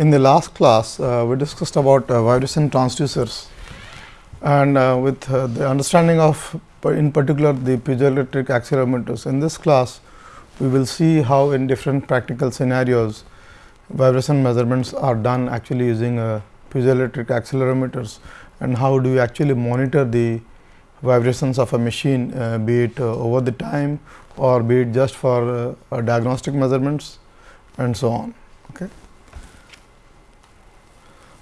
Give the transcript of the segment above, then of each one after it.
in the last class, uh, we discussed about uh, vibration transducers and uh, with uh, the understanding of in particular the piezoelectric accelerometers. In this class, we will see how in different practical scenarios vibration measurements are done actually using uh, piezoelectric accelerometers and how do you actually monitor the vibrations of a machine uh, be it over the time or be it just for diagnostic measurements and so on. Okay.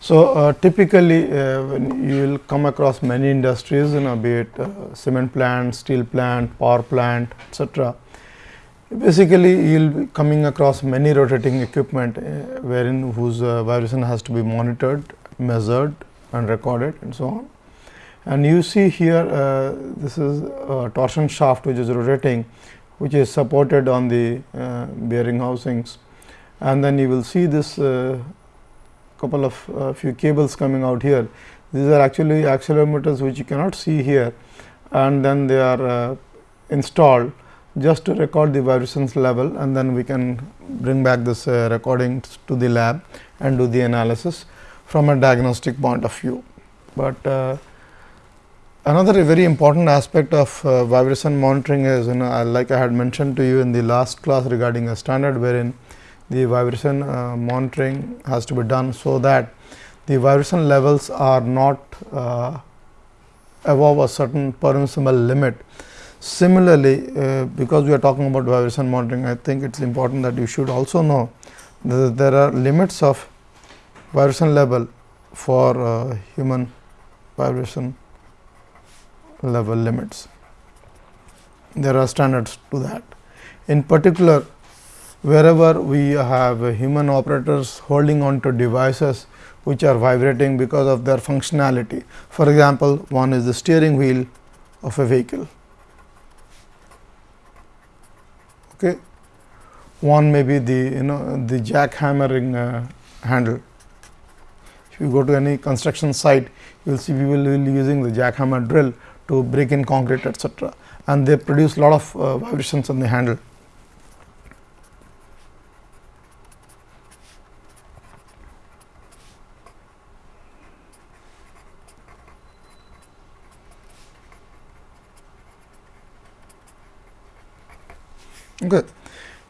So, uh, typically uh, when you will come across many industries you know be it uh, cement plant, steel plant, power plant etcetera. Basically, you will be coming across many rotating equipment uh, wherein whose uh, vibration has to be monitored, measured and recorded and so on. And you see here uh, this is a torsion shaft which is rotating which is supported on the bearing housings and then you will see this couple of uh, few cables coming out here. These are actually accelerometers which you cannot see here and then they are uh, installed just to record the vibrations level and then we can bring back this uh, recording to the lab and do the analysis from a diagnostic point of view. But uh, another very important aspect of uh, vibration monitoring is you know like I had mentioned to you in the last class regarding a standard wherein the vibration uh, monitoring has to be done. So, that the vibration levels are not uh, above a certain permissible limit. Similarly, uh, because we are talking about vibration monitoring, I think it is important that you should also know that there are limits of vibration level for uh, human vibration level limits. There are standards to that. In particular, wherever we have human operators holding on to devices which are vibrating because of their functionality. For example, one is the steering wheel of a vehicle. Okay. One may be the you know the jackhammering uh, handle. If you go to any construction site, you will see people will using the jackhammer drill to break in concrete etc. and they produce a lot of uh, vibrations on the handle. Okay.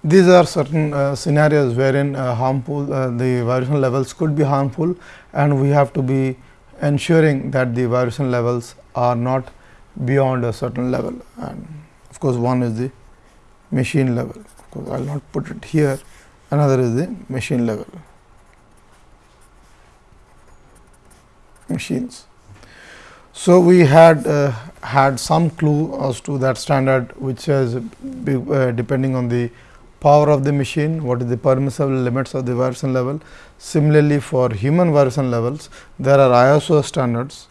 These are certain uh, scenarios wherein uh, harmful uh, the vibration levels could be harmful and we have to be ensuring that the vibration levels are not beyond a certain level and of course, one is the machine level of course, I will not put it here another is the machine level machines. So, we had uh, had some clue as to that standard which says uh, depending on the power of the machine, what is the permissible limits of the vibration level. Similarly, for human vibration levels, there are ISO standards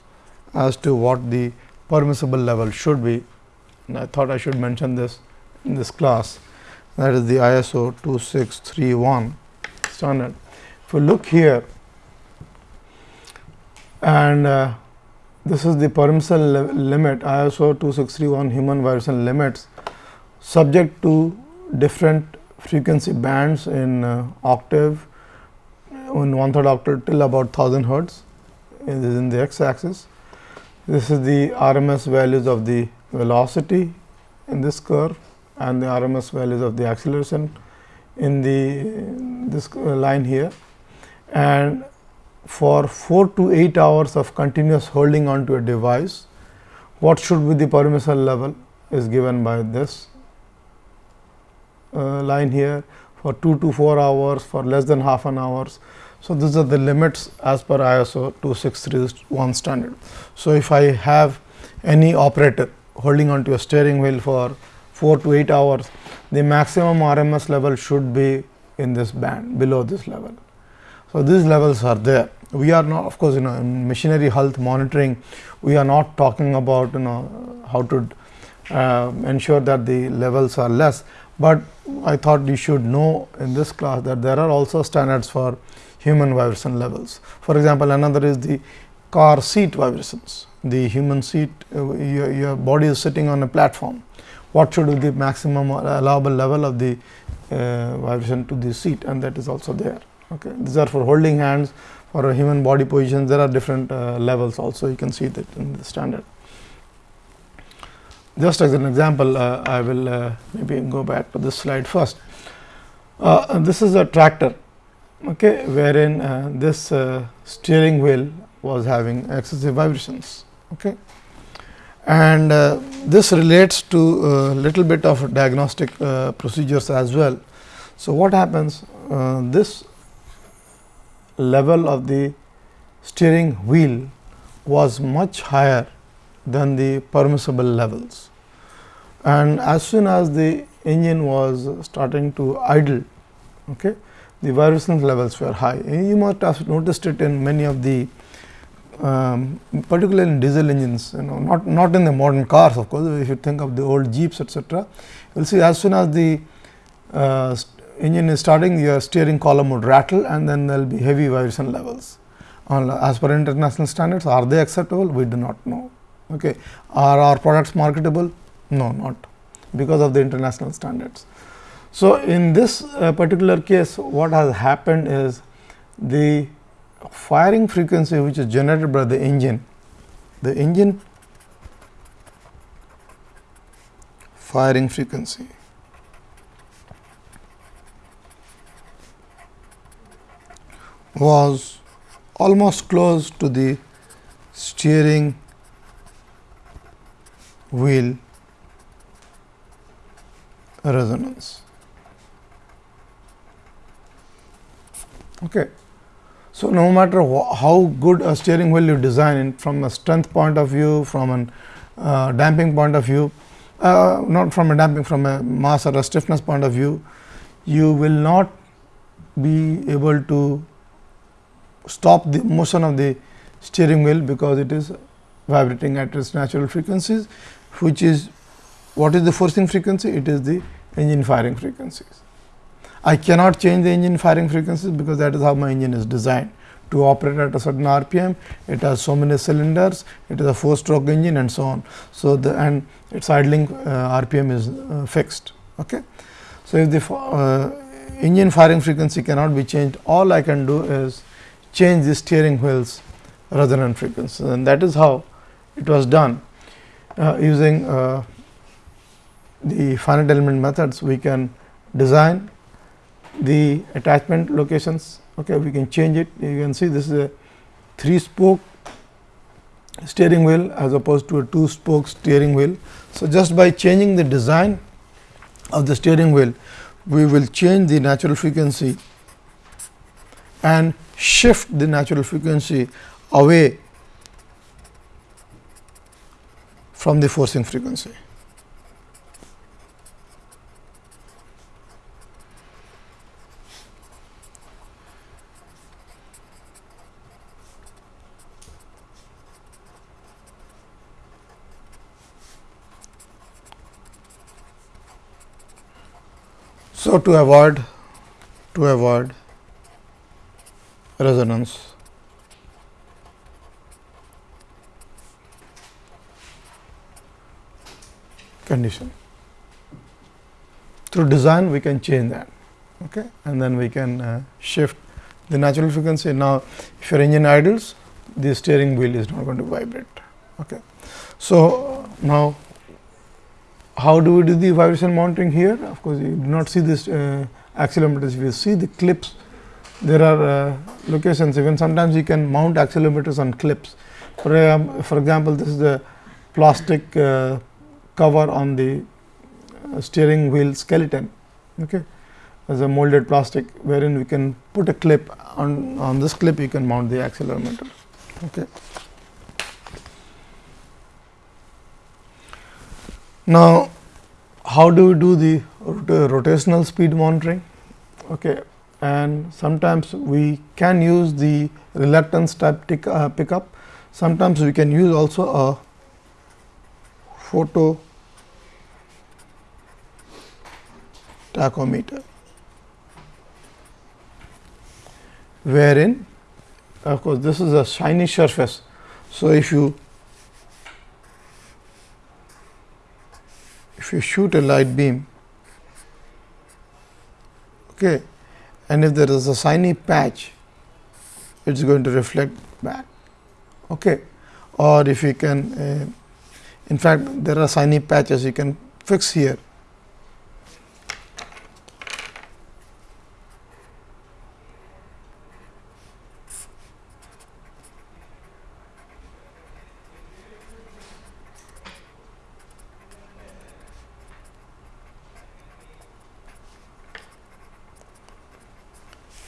as to what the permissible level should be. And I thought I should mention this in this class that is the ISO 2631 standard. If you look here and uh, this is the permissible limit ISO 2631 human vibration limits subject to different frequency bands in uh, octave in one third octave till about 1000 hertz is in the x axis. This is the RMS values of the velocity in this curve and the RMS values of the acceleration in the this line here and for 4 to 8 hours of continuous holding on to a device, what should be the permissible level is given by this uh, line here for 2 to 4 hours for less than half an hours. So, these are the limits as per ISO 2631 standard. So, if I have any operator holding on to a steering wheel for 4 to 8 hours, the maximum RMS level should be in this band below this level. So, these levels are there we are not of course you know in machinery health monitoring we are not talking about you know how to uh, ensure that the levels are less. But i thought you should know in this class that there are also standards for human vibration levels. For example another is the car seat vibrations. The human seat uh, your, your body is sitting on a platform. What should be the maximum allowable level of the uh, vibration to the seat? And that is also there. Okay. These are for holding hands for a human body positions there are different uh, levels also you can see that in the standard. Just as an example uh, I will uh, maybe go back to this slide first. Uh, this is a tractor okay, wherein uh, this uh, steering wheel was having excessive vibrations. Okay. And this relates to a little bit of diagnostic procedures as well. So, what happens this level of the steering wheel was much higher than the permissible levels. And as soon as the engine was starting to idle, okay, the vibration levels were high. You must have noticed it in many of the um, particularly in diesel engines, you know, not, not in the modern cars of course, if you think of the old jeeps etcetera. You will see as soon as the uh, engine is starting your steering column would rattle and then there will be heavy vibration levels. As per international standards are they acceptable? We do not know. Okay. Are our products marketable? No, not because of the international standards. So, in this uh, particular case what has happened is the firing frequency which is generated by the engine, the engine firing frequency was almost close to the steering wheel resonance. Okay. So, no matter how good a steering wheel you design from a strength point of view, from a uh, damping point of view, uh, not from a damping, from a mass or a stiffness point of view, you will not be able to stop the motion of the steering wheel because it is vibrating at its natural frequencies, which is what is the forcing frequency? It is the engine firing frequencies. I cannot change the engine firing frequencies because that is how my engine is designed to operate at a certain RPM. It has so many cylinders, it is a 4 stroke engine and so on. So, the and its idling uh, RPM is uh, fixed. Okay. So, if the uh, engine firing frequency cannot be changed, all I can do is change the steering wheels resonant frequency and that is how it was done. Uh, using uh, the finite element methods we can design the attachment locations. Okay we can change it. You can see this is a three spoke steering wheel as opposed to a two spoke steering wheel. So just by changing the design of the steering wheel we will change the natural frequency and shift the natural frequency away from the forcing frequency. So, to avoid to avoid resonance. condition. Through design we can change that okay? and then we can uh, shift the natural frequency. Now, if your engine idles the steering wheel is not going to vibrate. Okay. So, now how do we do the vibration monitoring here? Of course, you do not see this uh, accelerometers. You see the clips there are uh, locations even sometimes you can mount accelerometers on clips. For, um, for example, this is the plastic uh, cover on the uh, steering wheel skeleton okay, as a molded plastic wherein we can put a clip on, on this clip you can mount the accelerometer. Okay. Now, how do we do the rotational speed monitoring? Okay and sometimes we can use the reluctance type tick, uh, pickup. Sometimes we can use also a photo tachometer, wherein of course, this is a shiny surface. So, if you if you shoot a light beam okay, and if there is a shiny patch it is going to reflect back. Okay. Or if you can uh, in fact, there are shiny patches you can fix here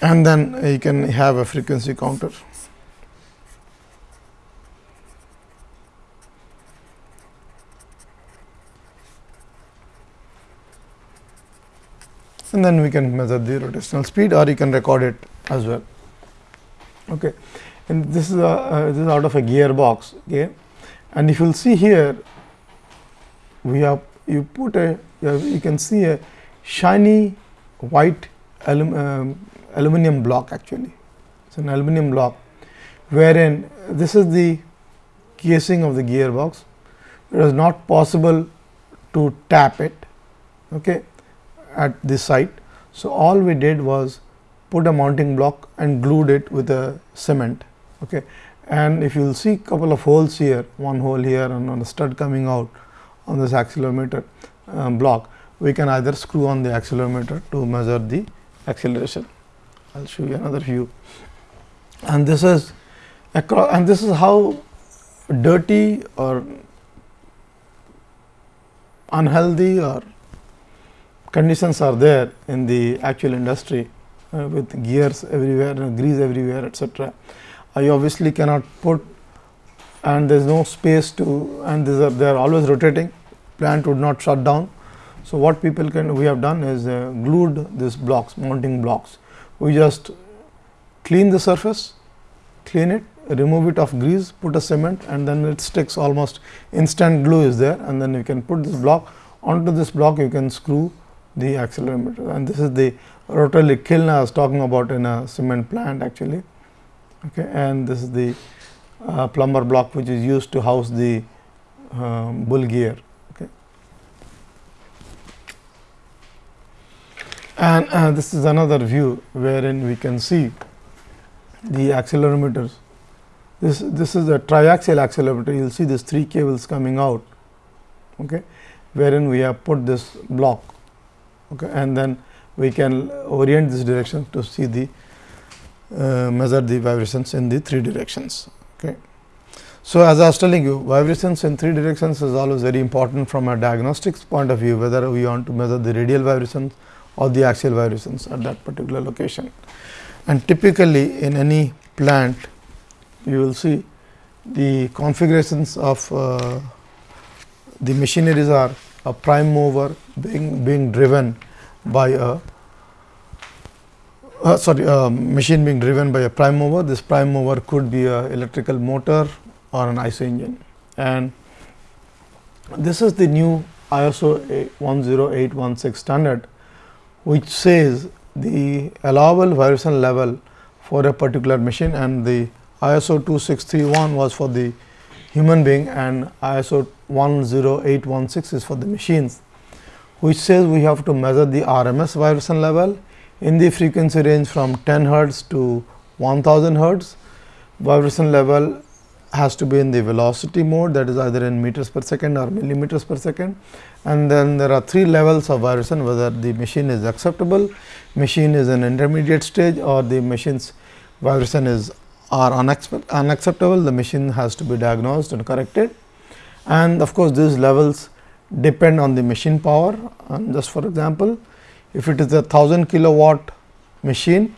and then you can have a frequency counter. and then we can measure the rotational speed or you can record it as well. Okay. And this is a uh, this is out of a gearbox okay. and if you will see here we have you put a you can see a shiny white alum, um, aluminum block actually. It is an aluminum block wherein this is the casing of the gearbox. It was not possible to tap it okay, at this site. So, all we did was put a mounting block and glued it with a cement. Okay. And if you will see a couple of holes here, one hole here and on a stud coming out on this accelerometer um, block, we can either screw on the accelerometer to measure the acceleration. I will show you another view. And this is across and this is how dirty or unhealthy or conditions are there in the actual industry uh, with gears everywhere and grease everywhere etcetera. I obviously cannot put and there is no space to and these are they are always rotating plant would not shut down. So, what people can we have done is uh, glued these blocks mounting blocks we just clean the surface, clean it, remove it of grease, put a cement and then it sticks. Almost instant glue is there and then you can put this block. Onto this block you can screw the accelerometer and this is the rotary kiln I was talking about in a cement plant actually. Okay and this is the uh, plummer block which is used to house the um, bull gear and uh, this is another view wherein we can see the accelerometers. This, this is a triaxial accelerometer, you will see these three cables coming out, okay, wherein we have put this block okay, and then we can orient this direction to see the uh, measure the vibrations in the three directions. Okay. So, as I was telling you vibrations in three directions is always very important from a diagnostics point of view whether we want to measure the radial vibrations or the axial vibrations at that particular location. And typically in any plant you will see the configurations of uh, the machineries are a prime mover being, being driven by a uh, sorry machine being driven by a prime mover. This prime mover could be a electrical motor or an IC engine and this is the new ISO 10816 standard which says the allowable vibration level for a particular machine and the ISO 2631 was for the human being and ISO 10816 is for the machines, which says we have to measure the RMS vibration level in the frequency range from 10 hertz to 1000 hertz. Vibration level has to be in the velocity mode that is either in meters per second or millimeters per second and then there are three levels of vibration whether the machine is acceptable, machine is an intermediate stage or the machine's vibration is are unacceptable the machine has to be diagnosed and corrected and of course, these levels depend on the machine power and just for example, if it is a 1000 kilowatt machine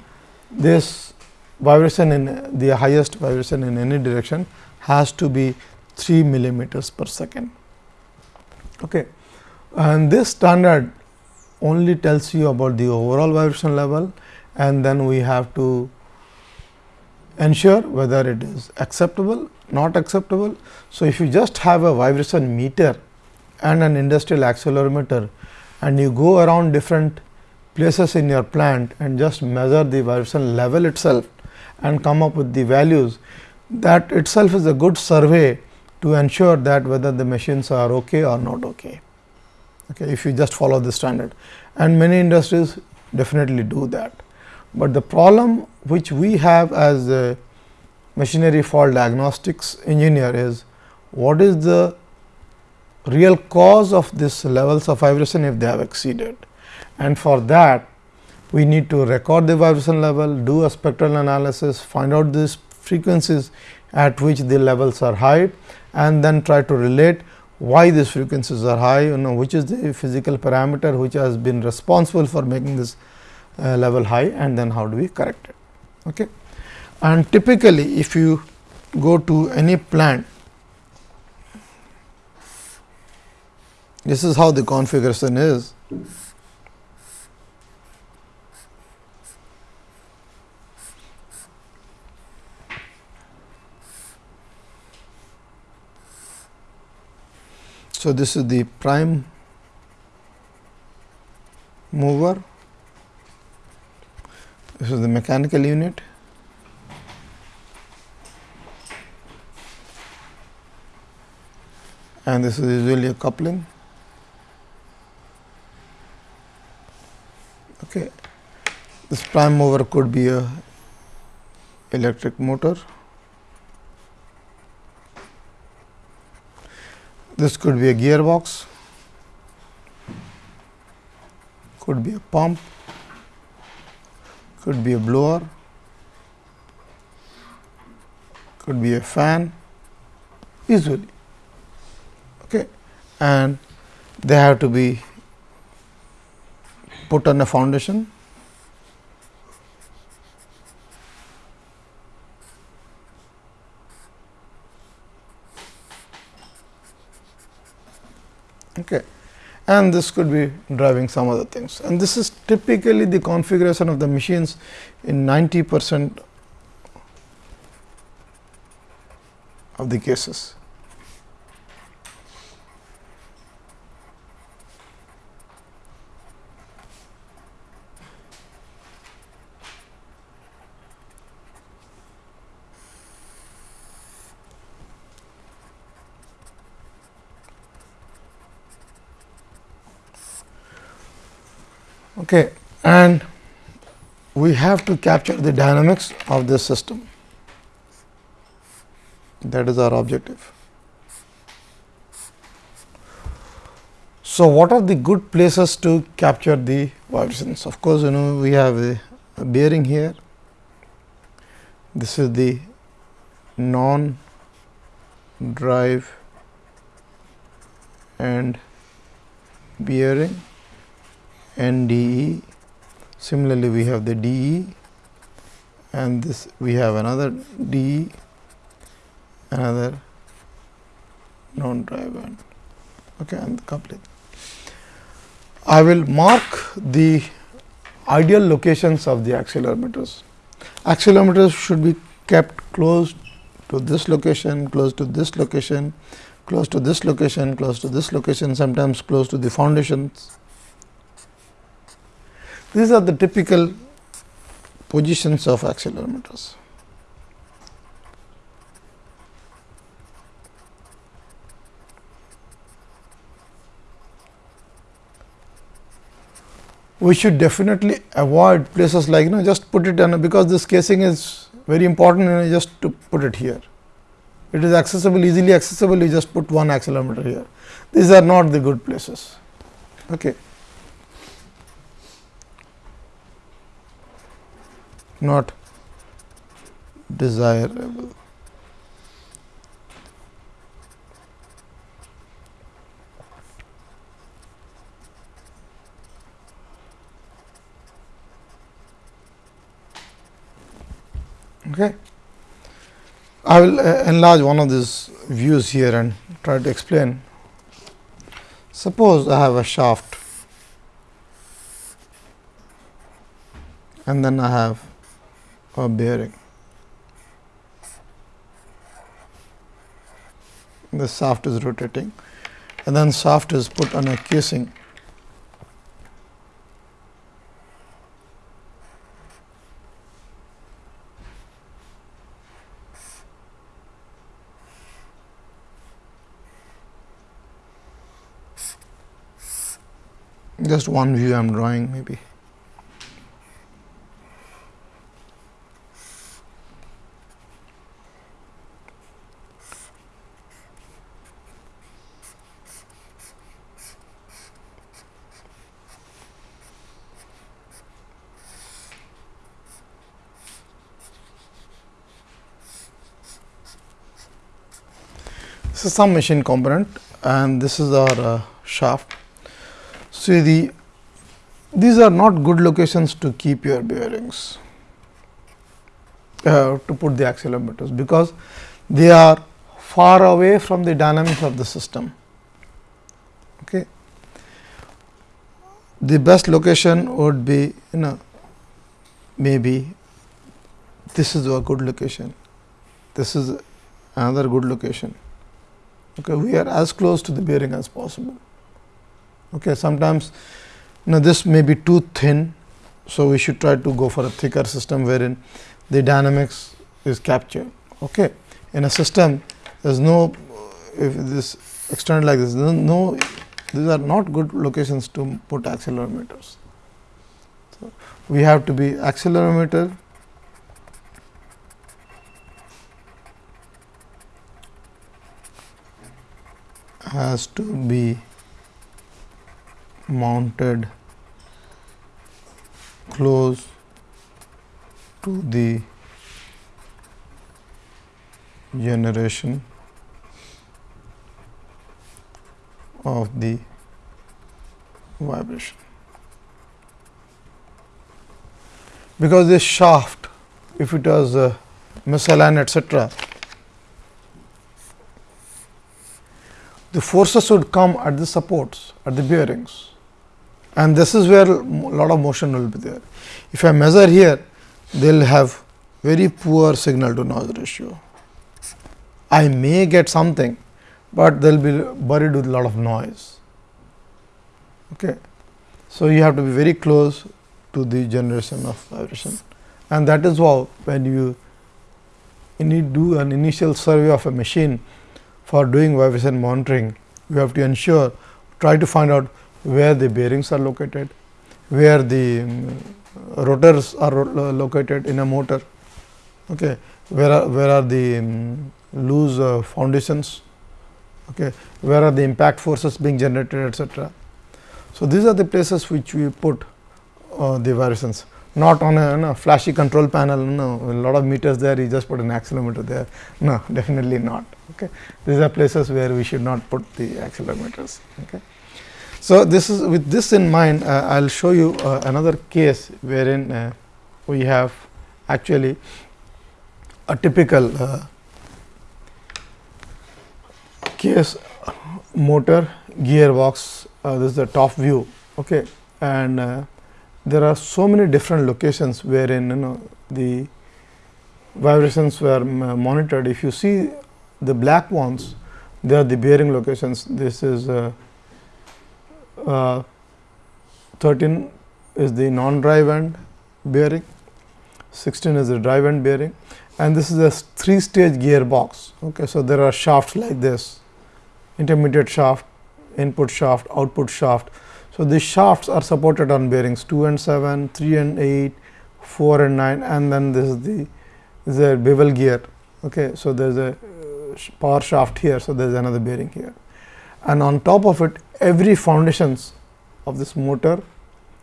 this vibration in the highest vibration in any direction has to be 3 millimeters per second. Okay. And this standard only tells you about the overall vibration level and then we have to ensure whether it is acceptable, not acceptable. So, if you just have a vibration meter and an industrial accelerometer and you go around different places in your plant and just measure the vibration level itself and come up with the values, that itself is a good survey to ensure that whether the machines are okay or not okay okay, if you just follow the standard and many industries definitely do that. but the problem which we have as a machinery fault diagnostics engineer is what is the real cause of this levels of vibration if they have exceeded. And for that we need to record the vibration level, do a spectral analysis, find out these frequencies at which the levels are high and then try to relate why these frequencies are high, you know which is the physical parameter which has been responsible for making this uh, level high and then how do we correct it. Okay. And typically, if you go to any plant, this is how the configuration is. So, this is the prime mover, this is the mechanical unit. and this is usually a coupling. Okay. This prime mover could be a electric motor. This could be a gearbox, could be a pump, could be a blower, could be a fan. Usually okay. and they have to be put on a foundation okay and this could be driving some other things and this is typically the configuration of the machines in 90 percent of the cases. Okay. And we have to capture the dynamics of this system that is our objective. So, what are the good places to capture the vibrations? Of course, you know we have a, a bearing here. This is the non drive end bearing NDE. Similarly, we have the DE and this we have another DE, another non drive band okay, and coupling. I will mark the ideal locations of the accelerometers. Accelerometers should be kept close to this location, close to this location, close to this location, close to this location, sometimes close to the foundations these are the typical positions of accelerometers. We should definitely avoid places like you know just put it because this casing is very important you know, just to put it here. It is accessible easily accessible you just put one accelerometer here. These are not the good places. Okay. Not desirable. Okay. I will uh, enlarge one of these views here and try to explain. Suppose I have a shaft and then I have a bearing. The shaft is rotating and then shaft is put on a casing. Just one view I am drawing maybe. This is some machine component and this is our uh, shaft. See the these are not good locations to keep your bearings uh, to put the accelerometers, because they are far away from the dynamics of the system. Okay. The best location would be you know maybe this is a good location, this is another good location. Okay, we are as close to the bearing as possible. Okay, sometimes now this may be too thin, so we should try to go for a thicker system wherein the dynamics is captured. Okay. In a system, there is no if this extended like this, no, no these are not good locations to put accelerometers. So, we have to be accelerometer has to be mounted close to the generation of the vibration. Because this shaft, if it was uh, misaligned etc., the forces would come at the supports, at the bearings and this is where a lot of motion will be there. If I measure here, they will have very poor signal to noise ratio. I may get something, but they will be buried with a lot of noise. Okay. So, you have to be very close to the generation of vibration and that is why when you, you need do an initial survey of a machine for doing vibration monitoring, you have to ensure try to find out where the bearings are located, where the um, rotors are located in a motor, okay, where are, where are the um, loose uh, foundations, okay, where are the impact forces being generated etcetera. So, these are the places which we put uh, the variations not on a, flashy control panel no. A lot of meters there you just put an accelerometer there. No definitely not okay? These are places where we should not put the accelerometers okay? So, this is with this in mind uh, I will show you uh, another case wherein uh, we have actually a typical uh, case motor gearbox. Uh, this is the top view okay? And uh, there are so many different locations wherein you know the vibrations were monitored if you see the black ones they are the bearing locations this is uh, 13 is the non-drive end bearing, 16 is the drive end bearing and this is a three stage gearbox. Okay. So, there are shafts like this intermediate shaft, input shaft, output shaft. So, these shafts are supported on bearings 2 and 7, 3 and 8, 4 and 9 and then this is the this is a bevel gear. Okay. So, there is a uh, power shaft here. So, there is another bearing here and on top of it every foundations of this motor,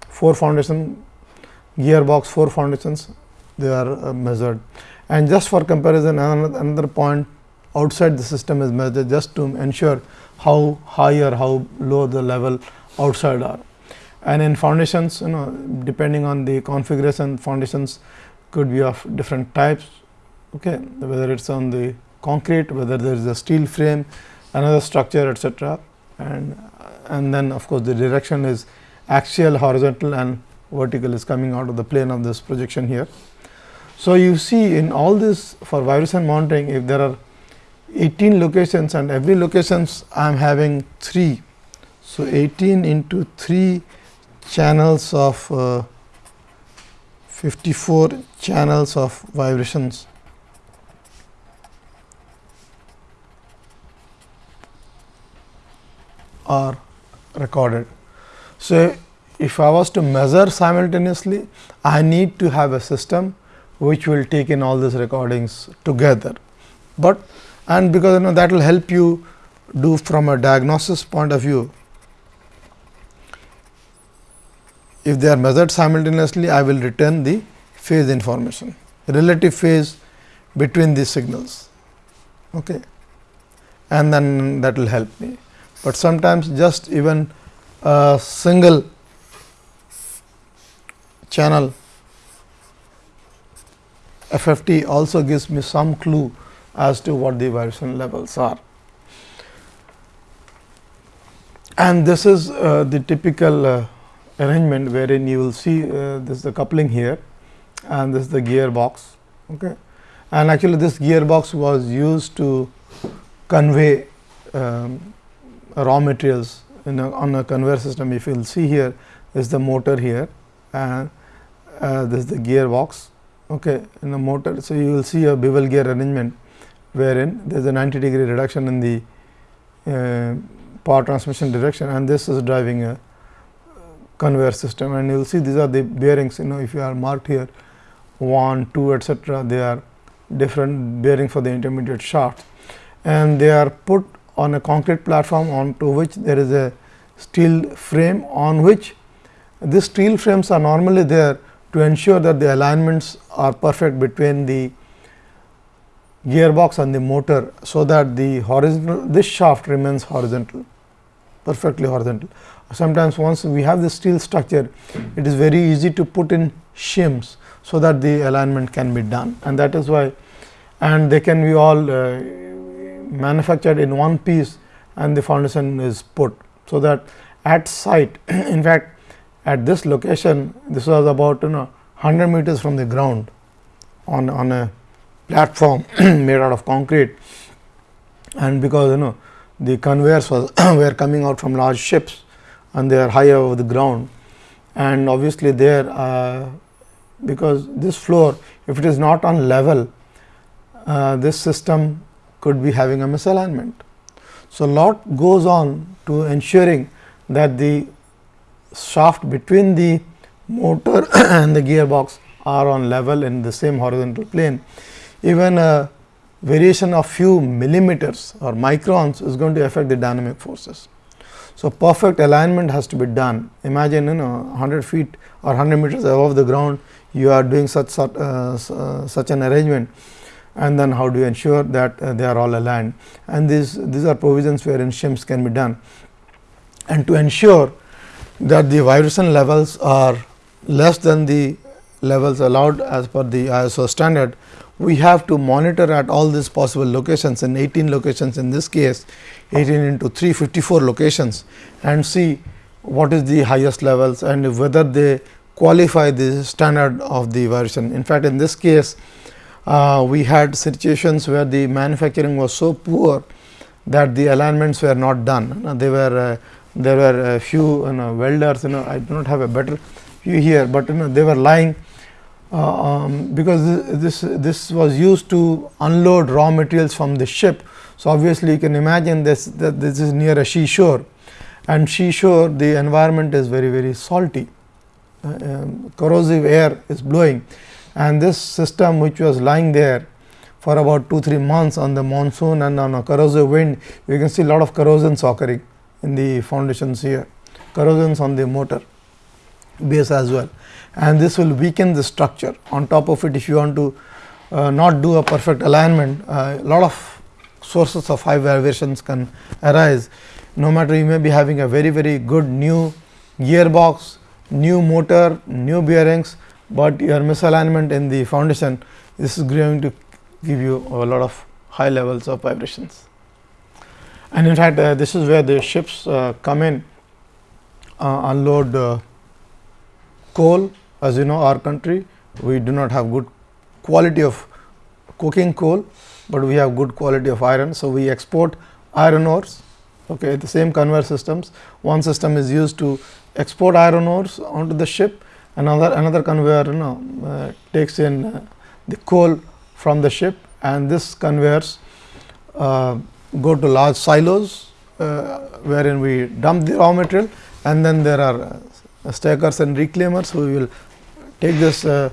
4 foundation gearbox, 4 foundations they are uh, measured. And just for comparison another, another point outside the system is measured just to ensure how high or how low the level outside are. And in foundations you know depending on the configuration foundations could be of different types okay, whether it is on the concrete, whether there is a steel frame, another structure etc. and and then of course, the direction is axial, horizontal and vertical is coming out of the plane of this projection here. So, you see in all this for vibration monitoring if there are 18 locations and every locations I am having 3. So, 18 into 3 channels of uh, 54 channels of vibrations are recorded. So, if I was to measure simultaneously, I need to have a system which will take in all these recordings together. But and because you know that will help you do from a diagnosis point of view. If they are measured simultaneously, I will return the phase information, relative phase between these signals. Okay. and then that will help me. But sometimes just even a single channel FFT also gives me some clue as to what the vibration levels are. And this is uh, the typical uh, arrangement wherein you will see uh, this is the coupling here and this is the gearbox. Okay. And actually this gearbox was used to convey um, raw materials in a, on a conveyor system. If you will see here is the motor here and uh, this is the gearbox okay, in the motor. So, you will see a bevel gear arrangement wherein there is a 90 degree reduction in the uh, power transmission direction and this is driving a conveyor system and you will see these are the bearings you know if you are marked here 1, 2 etcetera they are different bearing for the intermediate shaft and they are put on a concrete platform onto which there is a steel frame on which these steel frames are normally there to ensure that the alignments are perfect between the gearbox and the motor. So, that the horizontal this shaft remains horizontal perfectly horizontal. Sometimes once we have the steel structure it is very easy to put in shims. So, that the alignment can be done and that is why and they can be all uh, manufactured in one piece and the foundation is put. So, that at site in fact, at this location this was about you know 100 meters from the ground on, on a platform made out of concrete and because you know the conveyors was were coming out from large ships and they are high above the ground and obviously there uh, because this floor if it is not on level uh, this system could be having a misalignment. So, lot goes on to ensuring that the shaft between the motor and the gearbox are on level in the same horizontal plane. Even a variation of few millimeters or microns is going to affect the dynamic forces. So, perfect alignment has to be done. Imagine you know 100 feet or 100 meters above the ground you are doing such uh, uh, such an arrangement. And then how do you ensure that uh, they are all aligned? And these these are provisions wherein shims can be done. And to ensure that the vibration levels are less than the levels allowed as per the ISO standard, we have to monitor at all these possible locations in 18 locations in this case 18 into 354 locations and see what is the highest levels and whether they qualify the standard of the version. In fact, in this case uh, we had situations where the manufacturing was so poor that the alignments were not done. Uh, they were uh, there were a few you know, welders you know I do not have a better view here, but you know they were lying uh, um, because this this was used to unload raw materials from the ship. So, obviously, you can imagine this that this is near a seashore. And seashore the environment is very very salty. Uh, um, corrosive air is blowing. And this system which was lying there for about 2 3 months on the monsoon and on a corrosive wind you can see a lot of corrosions occurring in the foundations here. Corrosions on the motor base as well. And this will weaken the structure. On top of it if you want to uh, not do a perfect alignment a uh, lot of sources of high vibrations can arise. No matter you may be having a very very good new gearbox, new motor, new bearings, but your misalignment in the foundation this is going to give you a lot of high levels of vibrations. And in fact, uh, this is where the ships uh, come in. Uh, unload uh, coal. As you know our country we do not have good quality of coking coal, but we have good quality of iron. So, we export iron ores okay, the same conveyor systems. One system is used to export iron ores onto the ship another another conveyor you know uh, takes in uh, the coal from the ship and this conveyors uh, go to large silos uh, wherein we dump the raw material and then there are uh, stackers and reclaimers who will take this uh,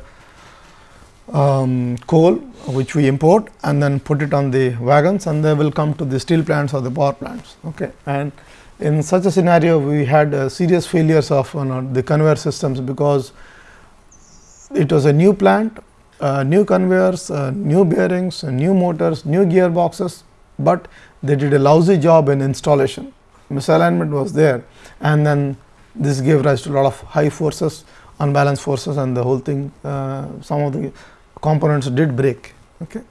um, coal which we import and then put it on the wagons and they will come to the steel plants or the power plants. Okay. And in such a scenario we had uh, serious failures of you know, the conveyor systems because it was a new plant, uh, new conveyors, uh, new bearings, new motors, new gearboxes but they did a lousy job in installation. Misalignment was there and then this gave rise to a lot of high forces, unbalanced forces and the whole thing, uh, some of the components did break. Okay.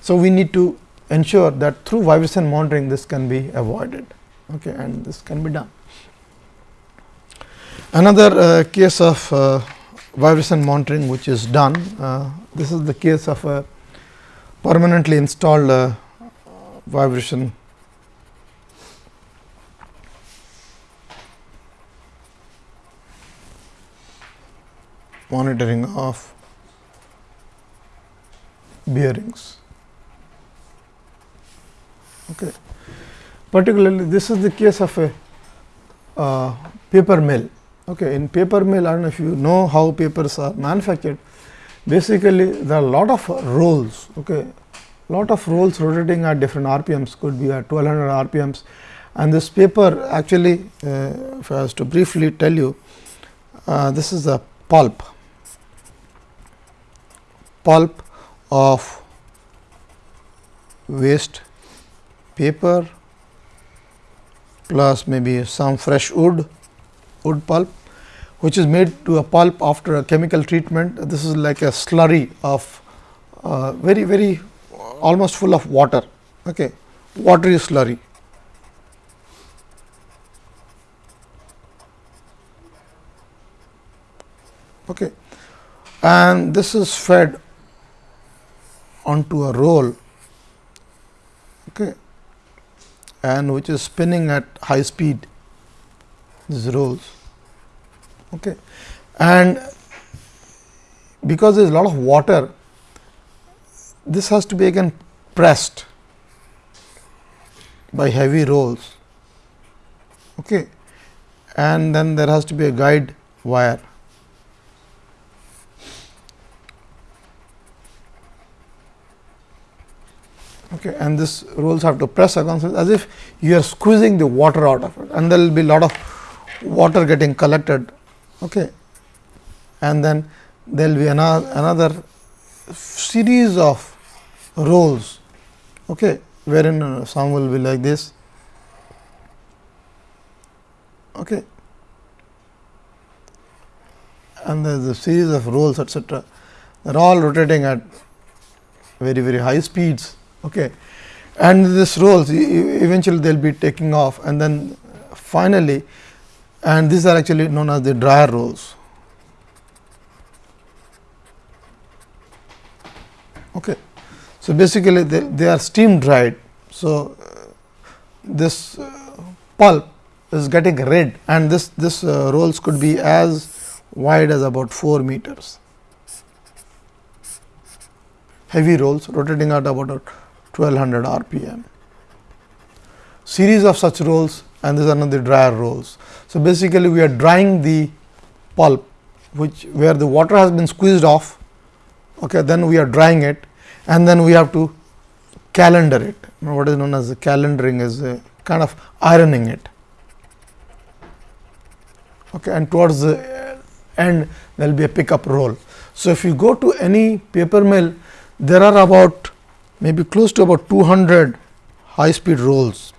So, we need to ensure that through vibration monitoring this can be avoided okay, and this can be done. Another uh, case of uh, vibration monitoring which is done, uh, this is the case of a permanently installed uh, vibration monitoring of bearings. Okay. Particularly, this is the case of a uh, paper mill. Okay. In paper mill, I do not know if you know how papers are manufactured. Basically, there are lot of rolls. Okay. Lot of rolls rotating at different RPMs could be at 1200 RPMs and this paper actually, uh, if I was to briefly tell you, uh, this is a pulp, pulp of waste paper plus maybe some fresh wood, wood pulp which is made to a pulp after a chemical treatment. This is like a slurry of uh, very very almost full of water, okay, watery slurry. Okay. And this is fed onto a roll okay, and which is spinning at high speed these rolls okay. and because there is a lot of water this has to be again pressed by heavy rolls okay. and then there has to be a guide wire okay, and this rolls have to press against it as if you are squeezing the water out of it and there will be lot of water getting collected okay. and then there will be another, another series of rolls okay, wherein uh, some will be like this okay. and there is a series of rolls etcetera. They are all rotating at very very high speeds okay. and this rolls eventually they will be taking off and then finally and these are actually known as the dryer rolls. Okay. So, basically they, they are steam dried. So, uh, this uh, pulp is getting red and this, this uh, rolls could be as wide as about 4 meters. Heavy rolls rotating at about 1200 rpm. Series of such rolls and this is another dryer rolls. So, basically we are drying the pulp which where the water has been squeezed off okay, then we are drying it and then we have to calender it. What is known as calendering is uh, kind of ironing it. Okay, and towards the end there will be a pickup roll. So, if you go to any paper mill, there are about maybe close to about 200 high speed rolls,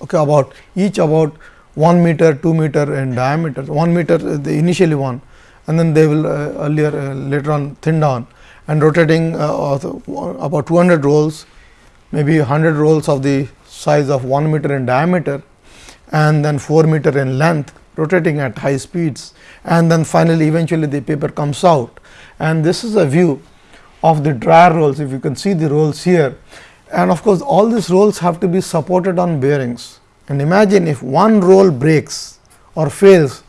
okay, about each about 1 meter, 2 meter in diameter, 1 meter the initially one and then they will uh, earlier uh, later on thin down and rotating uh, about 200 rolls maybe 100 rolls of the size of 1 meter in diameter and then 4 meter in length rotating at high speeds. And then finally eventually the paper comes out. And this is a view of the dryer rolls if you can see the rolls here. And of course all these rolls have to be supported on bearings. And imagine if one roll breaks or fails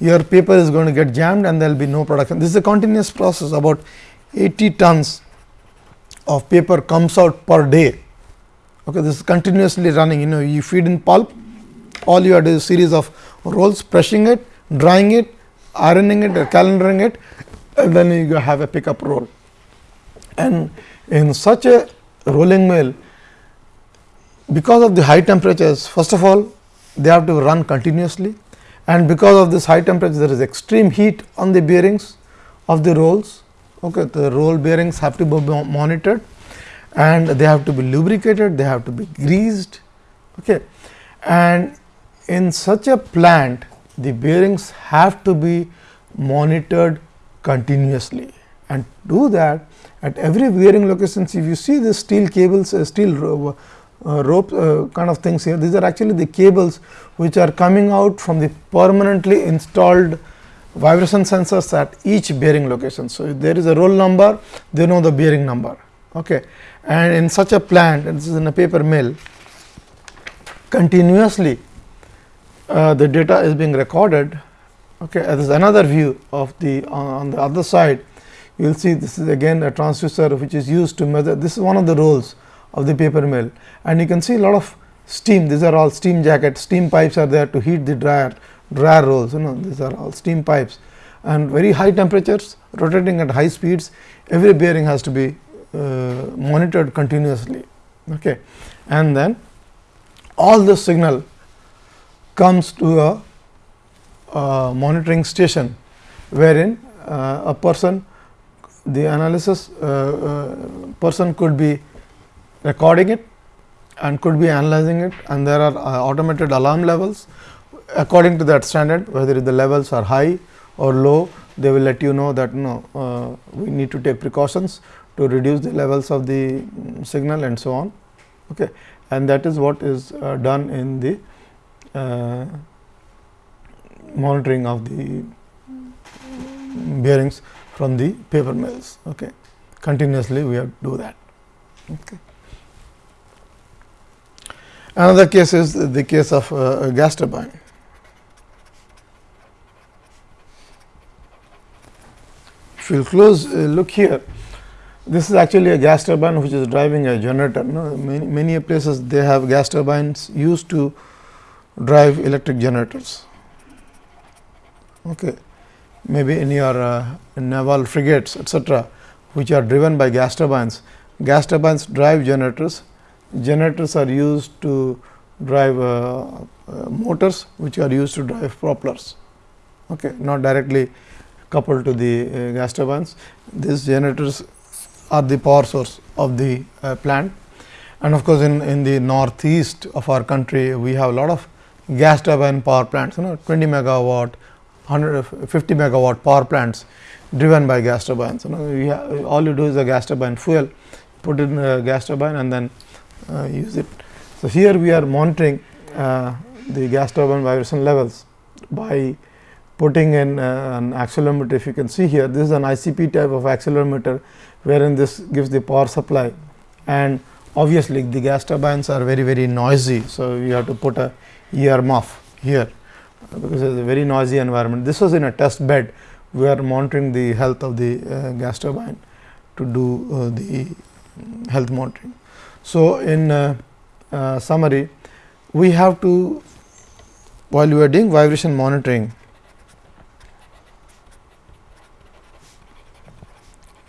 your paper is going to get jammed and there will be no production. This is a continuous process. About 80 tons of paper comes out per day. Okay, this is continuously running. You know you feed in pulp all you have is a series of rolls pressing it, drying it, ironing it calendering it and then you have a pickup roll. And in such a rolling mill because of the high temperatures first of all they have to run continuously and because of this high temperature there is extreme heat on the bearings of the rolls okay, the roll bearings have to be monitored and they have to be lubricated, they have to be greased. Okay. And in such a plant, the bearings have to be monitored continuously and to do that at every bearing locations. If you see the steel cables, uh, steel uh, uh, rope uh, kind of things here, these are actually the cables which are coming out from the permanently installed vibration sensors at each bearing location. So, if there is a roll number, they know the bearing number. Okay. And in such a plant, this is in a paper mill, continuously uh, the data is being recorded. Okay. This is another view of the uh, on the other side. You will see this is again a transducer which is used to measure. This is one of the rolls of the paper mill, and you can see a lot of steam. These are all steam jackets. Steam pipes are there to heat the dryer dryer rolls. You know, these are all steam pipes, and very high temperatures, rotating at high speeds. Every bearing has to be uh, monitored continuously. Okay, and then all the signal comes to a, monitoring station, wherein uh, a person the analysis uh, uh, person could be recording it and could be analyzing it and there are uh, automated alarm levels according to that standard whether the levels are high or low they will let you know that no uh, we need to take precautions to reduce the levels of the signal and so on okay? And that is what is uh, done in the uh, monitoring of the bearings from the paper mills. Okay. Continuously we have to do that. Okay. Another case is the case of uh, gas turbine. If you close uh, look here, this is actually a gas turbine which is driving a generator. No? Many, many places they have gas turbines used to drive electric generators. Okay. Maybe in your uh, naval frigates etcetera, which are driven by gas turbines. Gas turbines drive generators. Generators are used to drive uh, uh, motors which are used to drive propellers, okay, not directly coupled to the uh, gas turbines. These generators are the power source of the uh, plant. And of course, in, in the northeast of our country, we have a lot of gas turbine power plants, you know 20 megawatt, 150 megawatt power plants driven by gas turbines. You know, have, all you do is a gas turbine fuel, put in a gas turbine and then uh, use it. So, here we are monitoring uh, the gas turbine vibration levels by putting in uh, an accelerometer. If you can see here, this is an ICP type of accelerometer, wherein this gives the power supply and obviously, the gas turbines are very very noisy. So, you have to put a ear muff here because it is a very noisy environment. This was in a test bed, we are monitoring the health of the uh, gas turbine to do uh, the health monitoring. So, in uh, uh summary, we have to while we are doing vibration monitoring,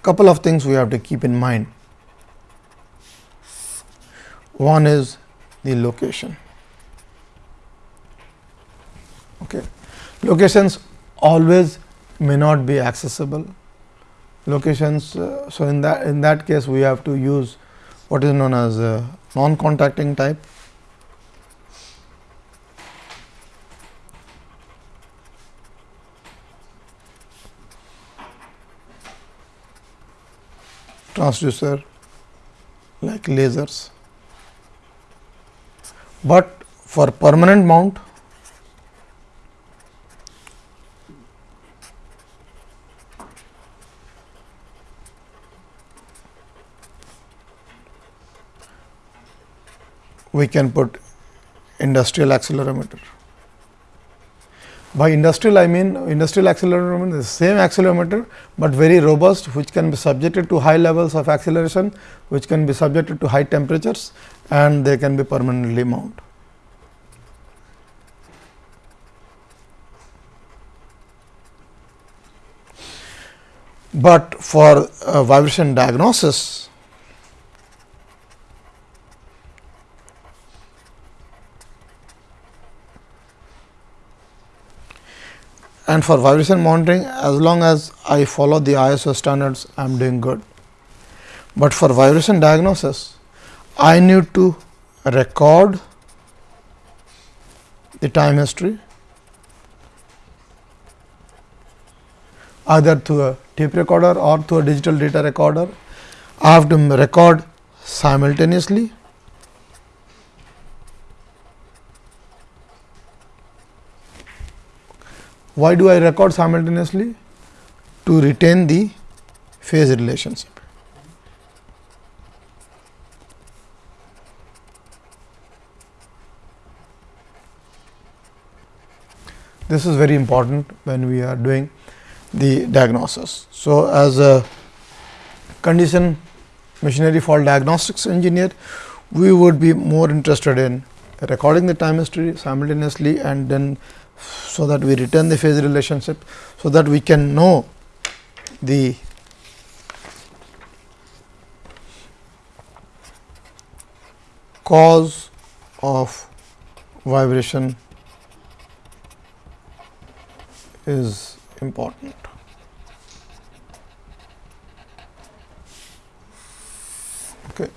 couple of things we have to keep in mind. One is the location. Okay. Locations always may not be accessible. Locations, uh, so in that in that case, we have to use what is known as non-contacting type. transducer like lasers, but for permanent mount we can put industrial accelerometer. By industrial I mean industrial accelerometer is the same accelerometer, but very robust which can be subjected to high levels of acceleration, which can be subjected to high temperatures and they can be permanently mounted. But for uh, vibration diagnosis, and for vibration monitoring as long as I follow the ISO standards I am doing good. but for vibration diagnosis I need to record the time history either through a tape recorder or through a digital data recorder. I have to record simultaneously Why do I record simultaneously? To retain the phase relationship. This is very important when we are doing the diagnosis. So, as a condition machinery fault diagnostics engineer, we would be more interested in recording the time history simultaneously and then so that we return the phase relationship, so that we can know the cause of vibration is important. Okay.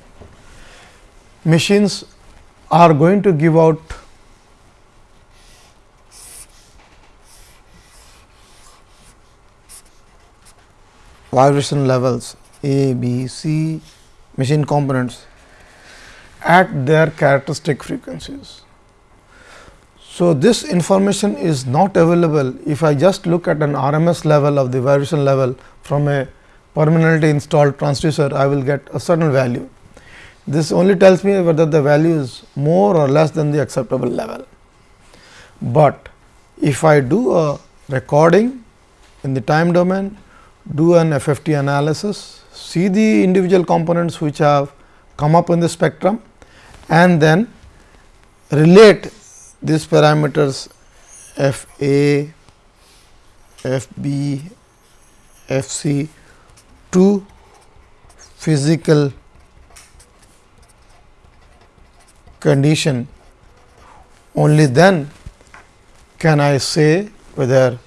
Machines are going to give out vibration levels A, B, C machine components at their characteristic frequencies. So, this information is not available if I just look at an RMS level of the vibration level from a permanently installed transducer, I will get a certain value. This only tells me whether the value is more or less than the acceptable level. But if I do a recording in the time domain do an FFT analysis, see the individual components which have come up in the spectrum and then relate these parameters f a, f b, f c to physical condition. Only then can I say whether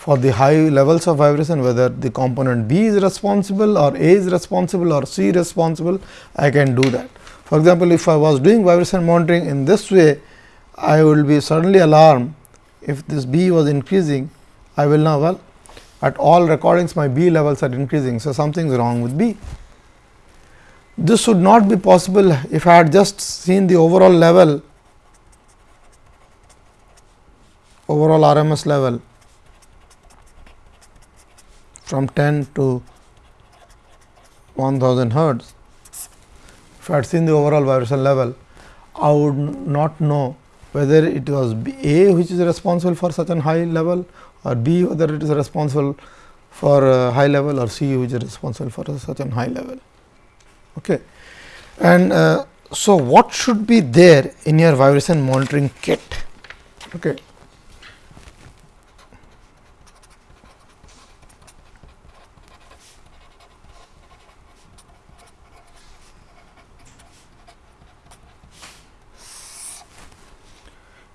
for the high levels of vibration whether the component B is responsible or A is responsible or C responsible, I can do that. For example, if I was doing vibration monitoring in this way, I will be suddenly alarmed if this B was increasing, I will know well at all recordings my B levels are increasing. So, something is wrong with B. This should not be possible if I had just seen the overall level, overall RMS level from 10 to 1000 hertz. If I had seen the overall vibration level, I would not know whether it was A which is responsible for such a high level or B whether it is responsible for a high level or C which is responsible for such a high level. Okay. And uh, so, what should be there in your vibration monitoring kit? Okay.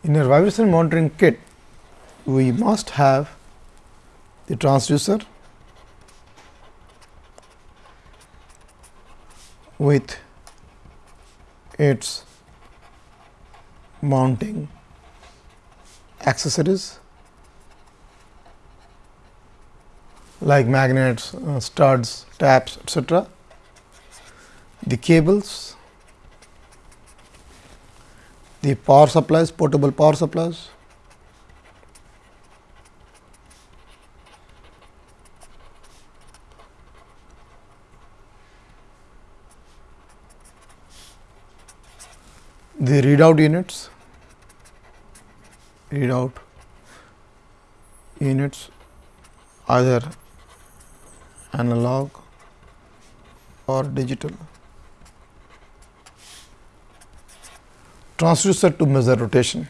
In your vibration monitoring kit, we must have the transducer with its mounting accessories like magnets, uh, studs, taps etc. The cables the power supplies, portable power supplies. The readout units, readout units either analog or digital. Transducer to measure rotation.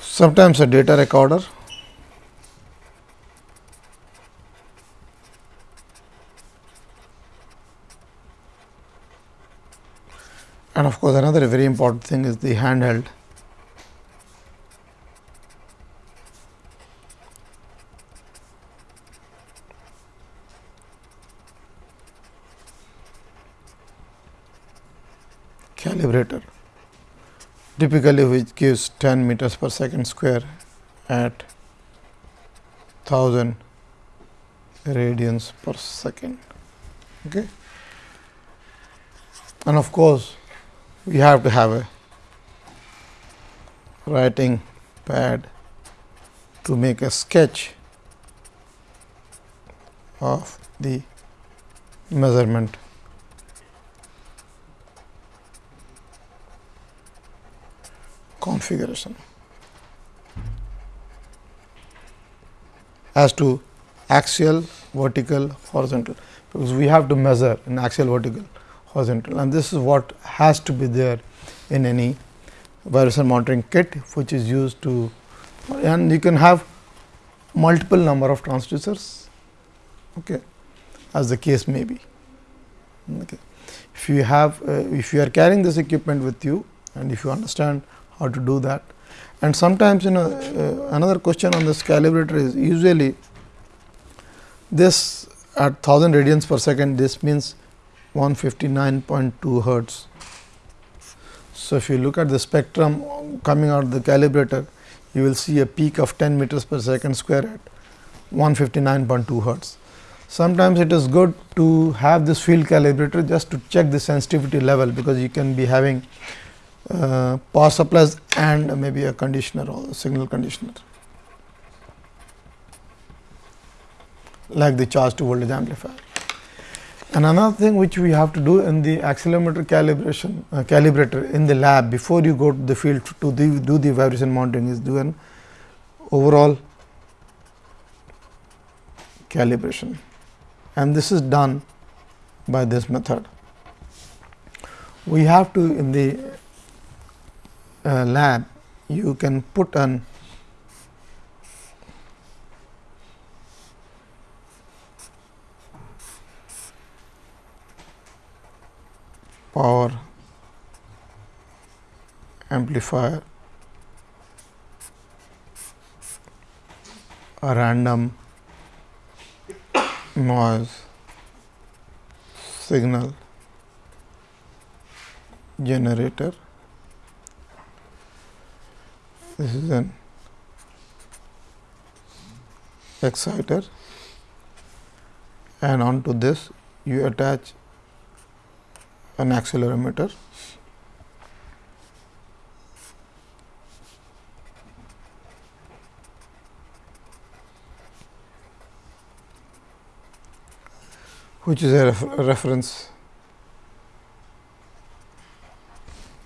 Sometimes a data recorder and of course, another very important thing is the handheld calibrator typically which gives 10 meters per second square at 1000 radians per second. Okay. And of course, we have to have a writing pad to make a sketch of the measurement. Configuration. As to axial, vertical, horizontal, because we have to measure in axial, vertical, horizontal and this is what has to be there in any vibration monitoring kit, which is used to and you can have multiple number of transducers okay, as the case may be. Okay. If you have uh, if you are carrying this equipment with you and if you understand how to do that. And sometimes you know uh, another question on this calibrator is usually this at 1000 radians per second this means 159.2 hertz. So, if you look at the spectrum coming out of the calibrator you will see a peak of 10 meters per second square at 159.2 hertz. Sometimes it is good to have this field calibrator just to check the sensitivity level, because you can be having uh, power supplies and maybe a conditioner or signal conditioner like the charge to voltage amplifier. And another thing which we have to do in the accelerometer calibration uh, calibrator in the lab before you go to the field to the, do the vibration monitoring is do an overall calibration and this is done by this method. We have to in the uh, lab, you can put an power amplifier, a random noise signal generator. This is an exciter and onto this you attach an accelerometer which is a ref reference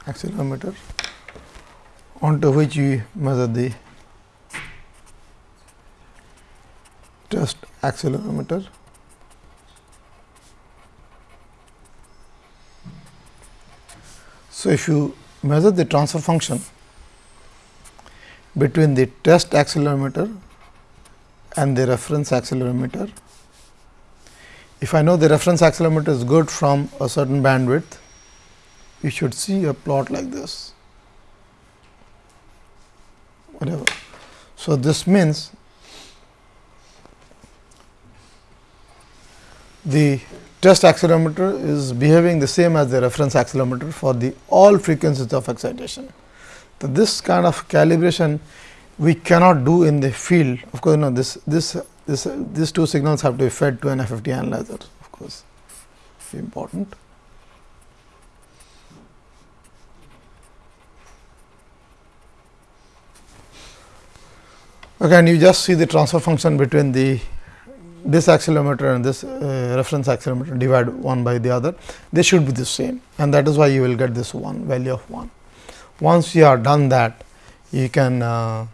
accelerometer onto which we measure the test accelerometer. So, if you measure the transfer function between the test accelerometer and the reference accelerometer, if I know the reference accelerometer is good from a certain bandwidth, you should see a plot like this. whatever. So, this means the test accelerometer is behaving the same as the reference accelerometer for the all frequencies of excitation. So, this kind of calibration we cannot do in the field of course, you know this this this these two signals have to be fed to an FFT analyzer of course important. Okay, and you just see the transfer function between the this accelerometer and this uh, reference accelerometer divide one by the other, they should be the same and that is why you will get this one value of 1. Once you are done that, you can uh,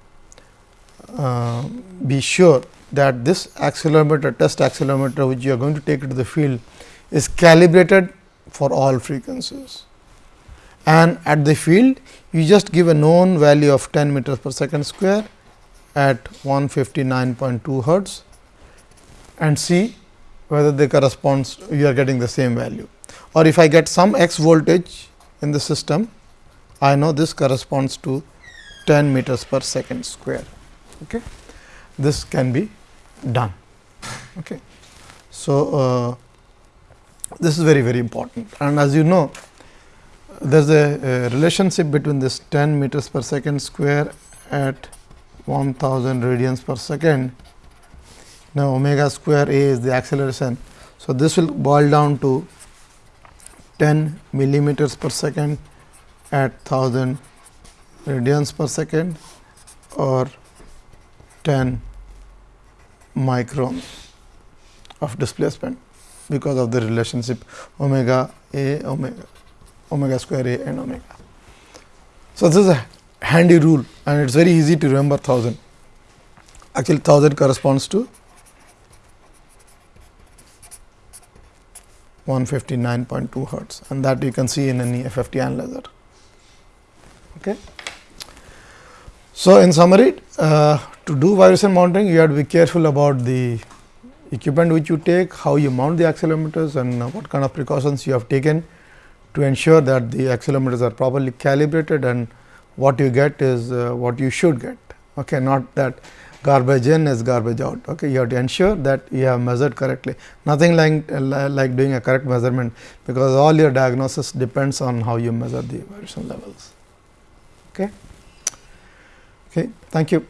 uh, be sure that this accelerometer test accelerometer which you are going to take to the field is calibrated for all frequencies. And at the field you just give a known value of 10 meters per second square at 159.2 hertz and see whether they corresponds you are getting the same value or if I get some x voltage in the system, I know this corresponds to 10 meters per second square. Okay. This can be done. Okay. So, uh, this is very very important and as you know there is a, a, relationship between this 10 meters per second square at 1000 radians per second. Now, omega square a is the acceleration. So, this will boil down to 10 millimeters per second at 1000 radians per second or 10 micron of displacement because of the relationship omega a omega omega square a and omega. So, this is a handy rule and it is very easy to remember 1000. Actually 1000 corresponds to 159.2 hertz and that you can see in any FFT analyzer. Okay. So, in summary uh, to do vibration monitoring you have to be careful about the equipment which you take, how you mount the accelerometers and uh, what kind of precautions you have taken to ensure that the accelerometers are properly calibrated and what you get is uh, what you should get. Okay, not that garbage in is garbage out. Okay, you have to ensure that you have measured correctly. Nothing like like doing a correct measurement, because all your diagnosis depends on how you measure the vibration levels. Okay. Okay. Thank you.